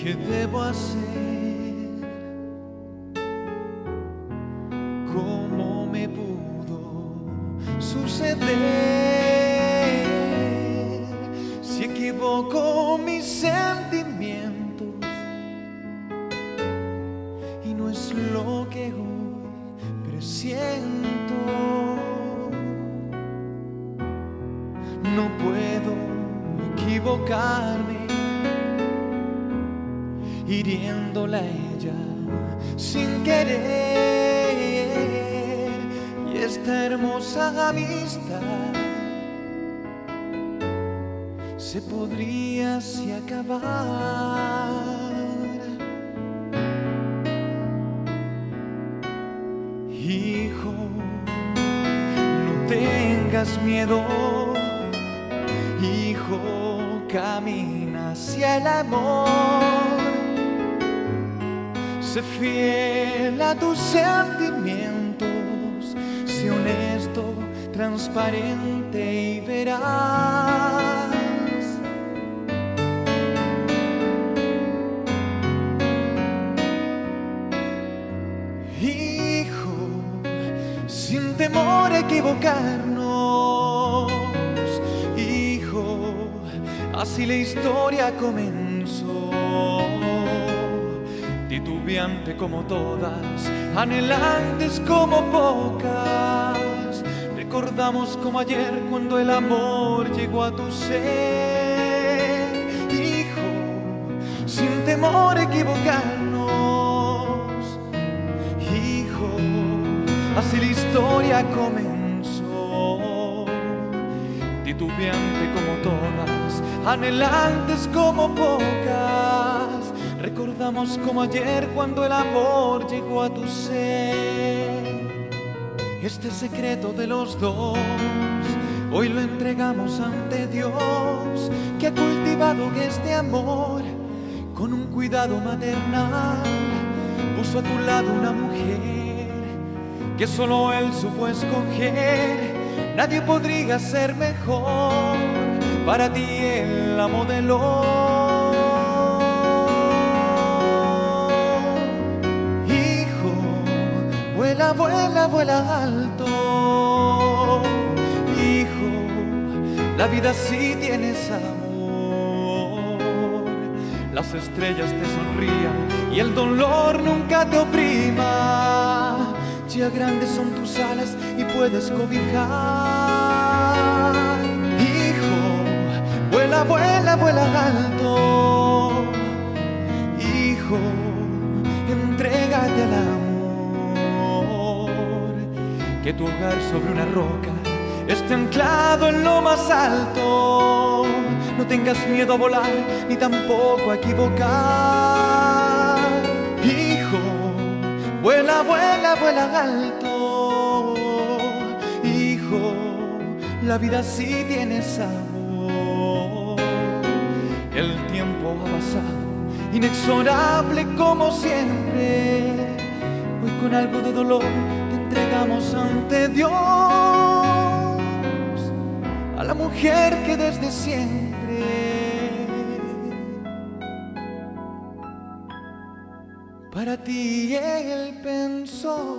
¿Qué debo hacer? ¿Cómo me pudo suceder? Si equivoco mis sentimientos y no es lo que hoy presiento. No puedo equivocarme hiriéndola ella sin querer. Y esta hermosa amistad se podría así acabar. Hijo, no tengas miedo. Hijo, camina hacia el amor. Sé fiel a tus sentimientos, sé honesto, transparente y verás. Hijo, sin temor a equivocarnos, hijo, así la historia comenzó titubeante como todas, anhelantes como pocas. Recordamos como ayer cuando el amor llegó a tu ser, hijo, sin temor a equivocarnos, hijo, así la historia comenzó. Titubeante como todas, anhelantes como pocas Recordamos como ayer cuando el amor llegó a tu ser. Este secreto de los dos, hoy lo entregamos ante Dios, que ha cultivado este amor con un cuidado maternal. Puso a tu lado una mujer que solo él supo escoger. Nadie podría ser mejor. Para ti él la modeló. Vuela, vuela, alto. Hijo, la vida sí tienes amor. Las estrellas te sonrían y el dolor nunca te oprima. Ya grandes son tus alas y puedes cobijar. Hijo, vuela, vuela, vuela alto. Que tu hogar sobre una roca esté anclado en lo más alto. No tengas miedo a volar ni tampoco a equivocar. Hijo, vuela, vuela, vuela alto. Hijo, la vida sí tiene sabor. El tiempo ha pasado, inexorable como siempre. Hoy con algo de dolor entregamos ante Dios a la mujer que desde siempre para ti él pensó.